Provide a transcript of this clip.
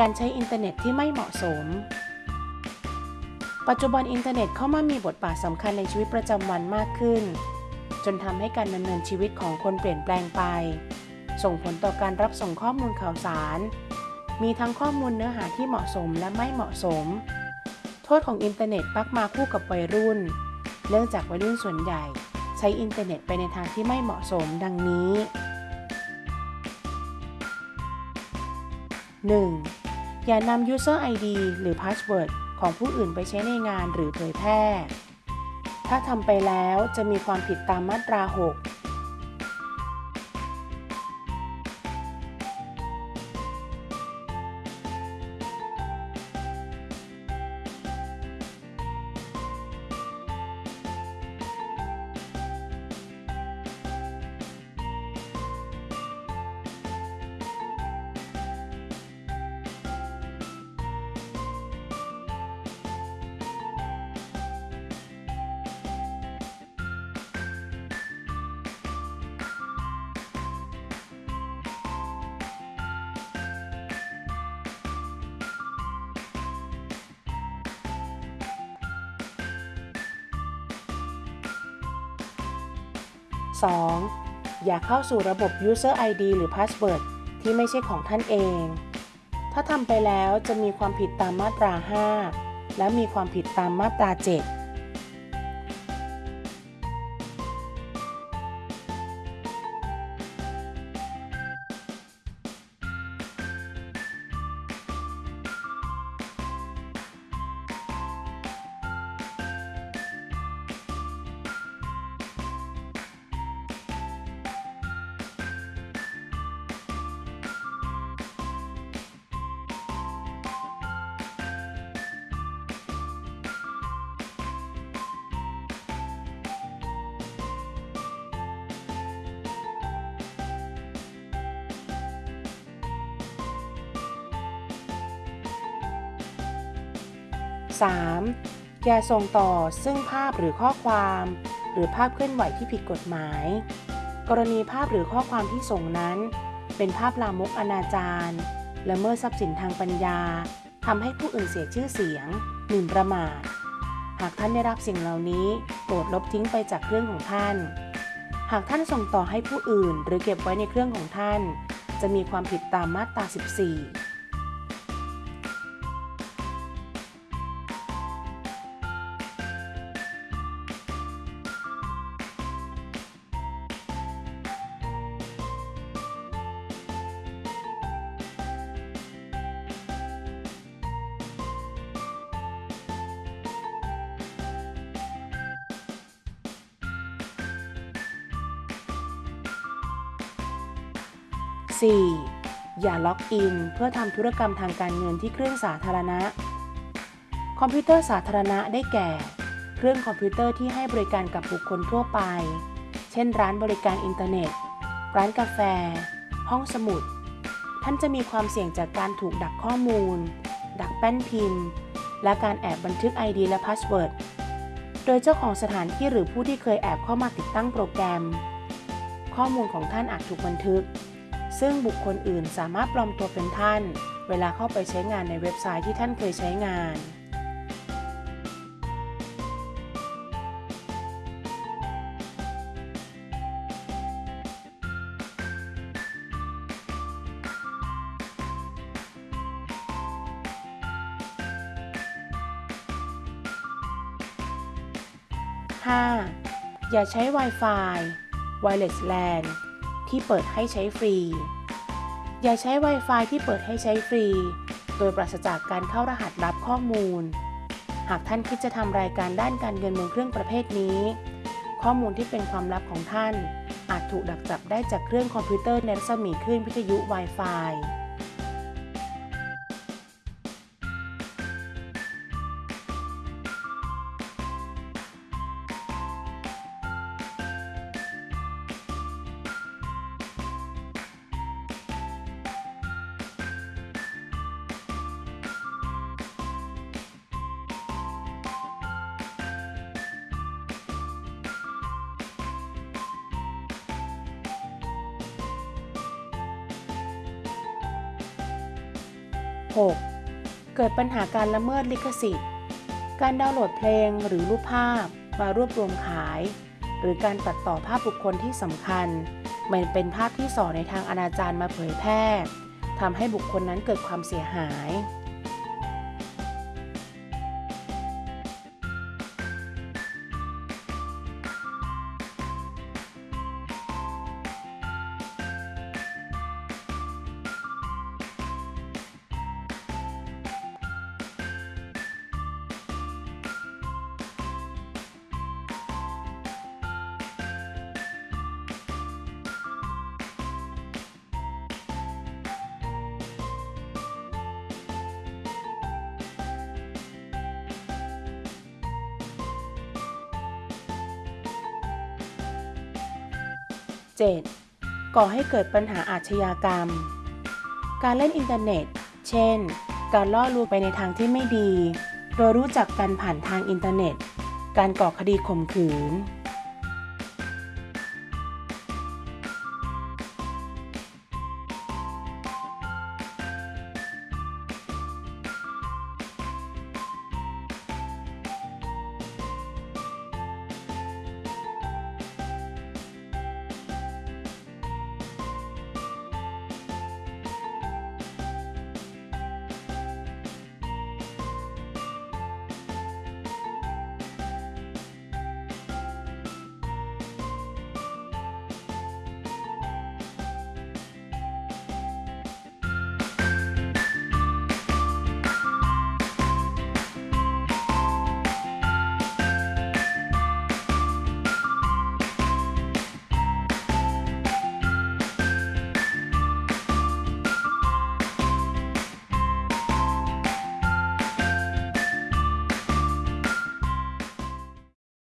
การใช้อินเทอร์เน็ตที่ไม่เหมาะสม ปัจจุบันอินเทอร์เน็ตเข้ามามีบทบาทสำคัญในชีวิตประจำวันมากขึ้น จนทำให้การดำเนินชีวิตของคนเปลี่ยนแปลงไป ส่งผลต่อการรับส่งข้อมูลข่าวสาร มีทั้งข้อมูลเนื้อหาที่เหมาะสมและไม่เหมาะสม โทษของอินเทอร์เน็ตมักมาคู่กับวัยรุ่น เนื่องจากวัยรุ่นส่วนใหญ่ ใช้อินเทอร์เน็ตไปในทางที่ไม่เหมาะสมดังนี้ 1. อย่านำ user ID หรือ password ของผู้อื่นไปใช้ในงานหรือเผยแพร่ ถ้าทำไปแล้วจะมีความผิดตามมาตรา 6 2. อย่าเข้าสู่ระบบ User ID หรือ Password ที่ไม่ใช่ของท่านเอง ถ้าทำไปแล้วจะมีความผิดตามมาตรา 5 และมีความผิดตามมาตรา 7 3. อย่าส่งต่อซึ่งภาพหรือข้อความ หรือภาพเคลื่อนไหวที่ผิดกฎหมาย กรณีภาพหรือข้อความที่ส่งนั้น เป็นภาพลามกอนาจารละเมิดทรัพย์สินทางปัญญาทำให้ผู้อื่นเสียชื่อเสียงหมิ่นประมาท หากท่านได้รับสิ่งเหล่านี้โปรดลบทิ้งไปจากเครื่องของท่าน หากท่านส่งต่อให้ผู้อื่นหรือเก็บไว้ในเครื่องของท่าน จะมีความผิดตามมาตรา 14 4. อย่า login เพื่อทำธุรกรรมทางการเงินที่เครื่องสาธารณะ คอมพิวเตอร์สาธารณะได้แก่ เครื่องคอมพิวเตอร์ที่ให้บริการกับบุคคลทั่วไป เช่น ร้านบริการอินเทอร์เน็ต ร้านกาแฟ ห้องสมุด ท่านจะมีความเสี่ยงจากการถูกดักข้อมูล ดักแป้นพิมพ์ และการแอบบันทึก ID และ password โดยเจ้าของสถานที่หรือผู้ที่เคยแอบเข้ามาติดตั้งโปรแกรม ข้อมูลของท่านอาจถูกบันทึก ซึ่งบุคคลอื่นสามารถปลอมตัวเป็นท่าน เวลาเข้าไปใช้งานในเว็บไซต์ที่ท่านเคยใช้งาน 5. อย่าใช้ Wi-Fi Wireless LAN ที่เปิดให้ใช้ฟรี อย่าใช้ Wi-Fi ที่เปิดให้ใช้ฟรี โดยปราศจากการเข้ารหัสรับข้อมูล หากท่านคิดจะทำรายการด้านการเงินบนเครื่องประเภทนี้ ข้อมูลที่เป็นความลับของท่าน อาจถูกดักจับได้จากเครื่องคอมพิวเตอร์ในรัศมีคลื่นวิทยุ Wi-Fi 6. เกิดปัญหาการละเมิดลิขสิทธิ์ การดาวน์โหลดเพลงหรือรูปภาพมารวบรวมขาย หรือการตัดต่อภาพบุคคลที่สำคัญ มันเป็นภาพที่ส่อในทางอนาจารมาเผยแพร่ทำให้บุคคลนั้นเกิดความเสียหาย 7. ก่อให้เกิดปัญหาอาชญากรรม การเล่นอินเทอร์เน็ต เช่น การล่อลวงไปในทางที่ไม่ดี โดยรู้จักกันผ่านทางอินเทอร์เน็ต การก่อคดีข่มขืน